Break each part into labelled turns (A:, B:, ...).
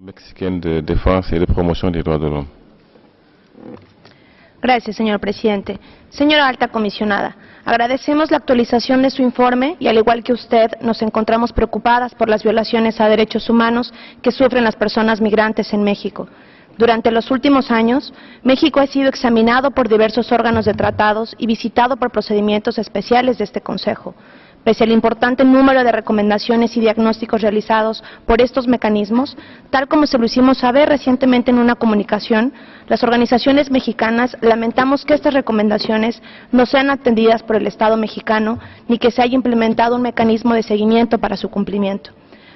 A: de et de droits de l'homme.
B: Gracias, señor presidente. Señora alta comisionada, agradecemos la actualización de su informe y al igual que usted nos encontramos preocupadas por las violaciones a derechos humanos que sufren las personas migrantes en México. Durante los últimos años, México ha sido examinado por diversos órganos de tratados y visitado por procedimientos especiales de este Consejo. Pese al importante número de recomendaciones y diagnósticos realizados por estos mecanismos, tal como se lo hicimos saber recientemente en una comunicación, las organizaciones mexicanas lamentamos que estas recomendaciones no sean atendidas por el Estado mexicano ni que se haya implementado un mecanismo de seguimiento para su cumplimiento.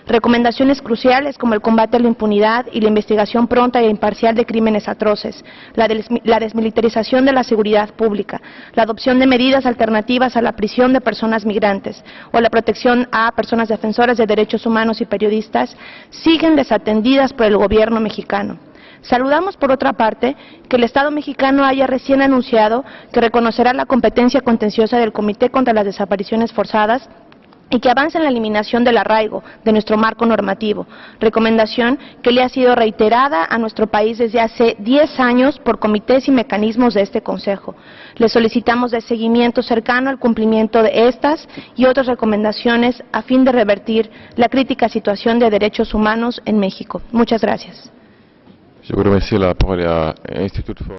B: Recomendaciones cruciales como el combate a la impunidad y la investigación pronta e imparcial de crímenes atroces, la, la, desmilitarización de la seguridad pública, la adopción de medidas alternativas a la prisión de personas migrantes o la protección a personas defensoras de derechos humanos y periodistas siguen desatendidas por el gobierno mexicano. Saludamos, por otra parte, que el Estado mexicano haya recién anunciado que reconocerá la competencia contenciosa del Comité contra las Desapariciones Forzadas y que avance en la eliminación del arraigo de nuestro marco normativo, recomendación que le ha sido reiterada a nuestro país desde hace 10 años por comités y mecanismos de este Consejo. Le solicitamos de seguimiento cercano al cumplimiento de estas y otras recomendaciones a fin de revertir la crítica situación de derechos humanos en México. Muchas gracias.